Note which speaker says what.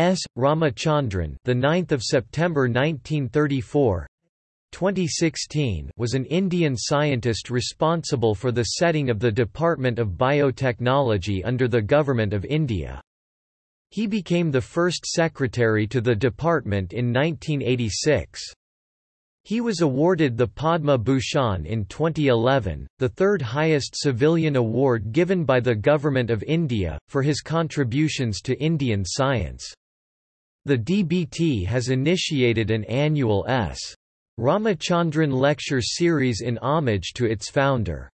Speaker 1: S. Ramachandran, the 9th of September 1934. 2016 was an Indian scientist responsible for the setting of the Department of Biotechnology under the Government of India. He became the first secretary to the department in 1986. He was awarded the Padma Bhushan in 2011, the third highest civilian award given by the Government of India, for his contributions to Indian science. The DBT has initiated an annual S. Ramachandran lecture series in homage to its founder.